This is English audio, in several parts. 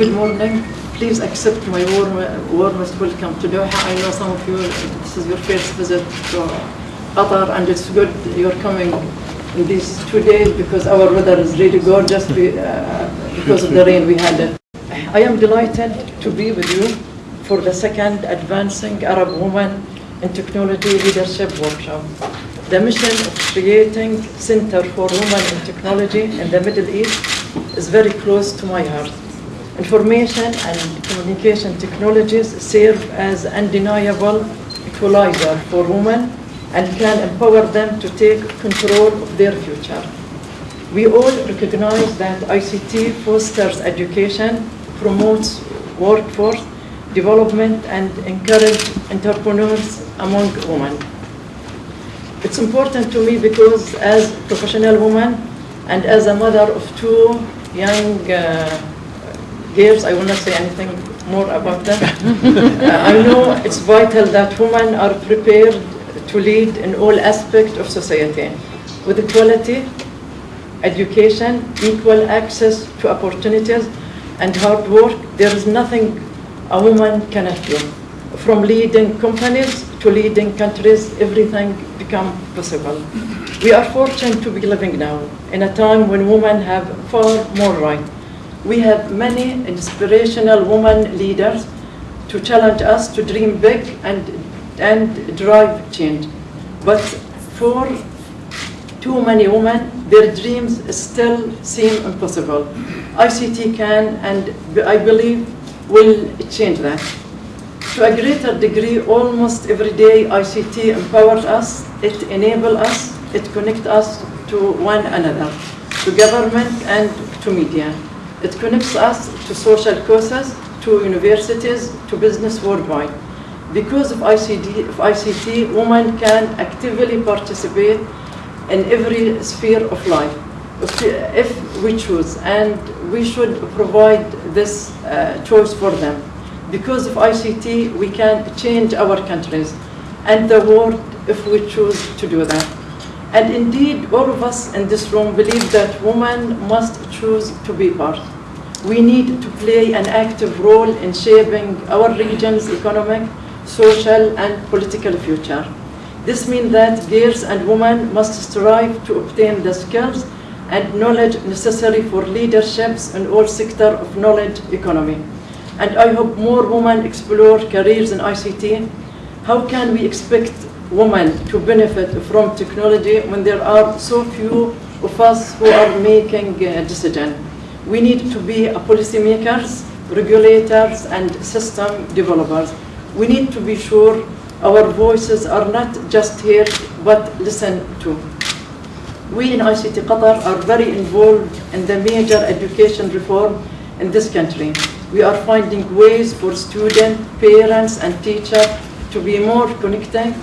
Good morning. Please accept my warm, warmest welcome to Doha. I know some of you, this is your first visit to Qatar, and it's good you're coming in these two days because our weather is really gorgeous be- uh, because of the rain we had. It. I am delighted to be with you for the second Advancing Arab Women in Technology Leadership Workshop. The mission of creating Center for Women in Technology in the Middle East is very close to my heart. Information and communication technologies serve as undeniable equalizer for women and can empower them to take control of their future. We all recognize that ICT fosters education, promotes workforce development, and encourages entrepreneurs among women. It's important to me because as a professional woman and as a mother of two young uh, girls, I will not say anything more about them. Uh, I know it's vital that women are prepared to lead in all aspects of society with equality, education, equal access to opportunities, and hard work. There is nothing a woman cannot do. From leading companies to leading countries, everything become possible. We are fortunate to be living now in a time when women have far more right. We have many inspirational women leaders to challenge us to dream big and, and drive change. But for too many women, their dreams still seem impossible. ICT can and I believe will change that. To a greater degree, almost every day ICT empowers us, it enables us, it connects us to one another, to government and to media. It connects us to social causes, to universities, to business worldwide. Because of ICT, of ICT, women can actively participate in every sphere of life if, if we choose, and we should provide this uh, choice for them. Because of ICT, we can change our countries and the world if we choose to do that. And indeed, all of us in this room believe that women must choose to be part. We need to play an active role in shaping our region's economic, social, and political future. This means that girls and women must strive to obtain the skills and knowledge necessary for leaderships in all sectors of knowledge economy. And I hope more women explore careers in ICT. How can we expect women to benefit from technology when there are so few of us who are making a decision? We need to be policymakers, regulators, and system developers. We need to be sure our voices are not just heard, but listened to. We in ICT Qatar are very involved in the major education reform in this country. We are finding ways for students, parents, and teachers to be more connected,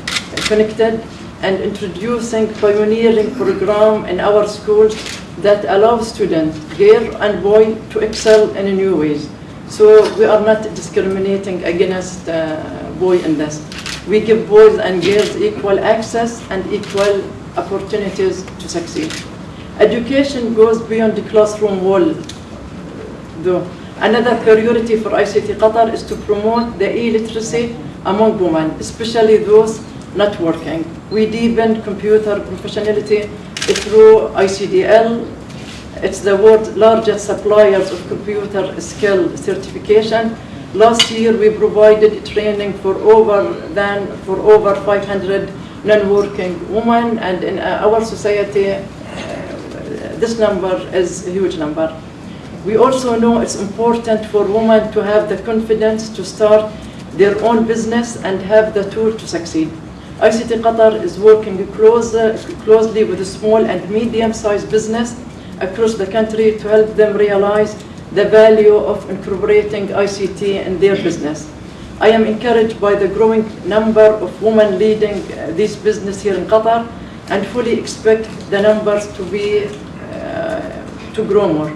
connected and introducing pioneering program in our schools that allow students, girl and boy, to excel in new ways. So we are not discriminating against uh, boy in this. We give boys and girls equal access and equal opportunities to succeed. Education goes beyond the classroom wall, though. Another priority for ICT Qatar is to promote the e-literacy among women, especially those not working. We deepen computer professionality through ICDL. It's the world's largest suppliers of computer skill certification. Last year, we provided training for over than for over 500 non-working women, and in our society, uh, this number is a huge number. We also know it's important for women to have the confidence to start their own business and have the tool to succeed. ICT Qatar is working close, closely with small and medium-sized business across the country to help them realize the value of incorporating ICT in their business. I am encouraged by the growing number of women leading uh, this business here in Qatar and fully expect the numbers to be uh, to grow more.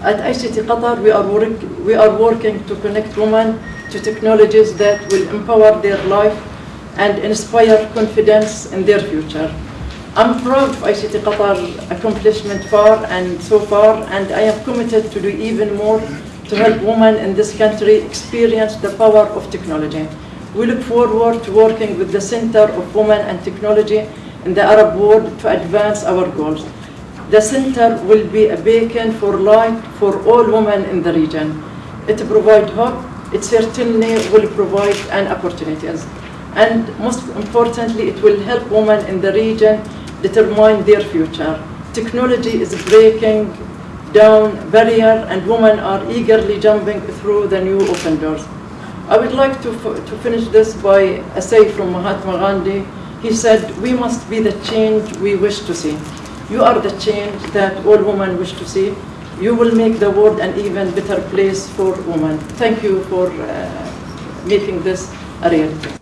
At ICT Qatar, we are, work, we are working to connect women to technologies that will empower their life and inspire confidence in their future. I'm proud of ICT Qatar's accomplishment far and so far, and I am committed to do even more to help women in this country experience the power of technology. We look forward to working with the Center of Women and Technology in the Arab world to advance our goals. The center will be a beacon for light for all women in the region. It provides hope, it certainly will provide an opportunities. And most importantly, it will help women in the region determine their future. Technology is breaking down barrier and women are eagerly jumping through the new open doors. I would like to, to finish this by a say from Mahatma Gandhi. He said, we must be the change we wish to see. You are the change that all women wish to see. You will make the world an even better place for women. Thank you for uh, making this a reality.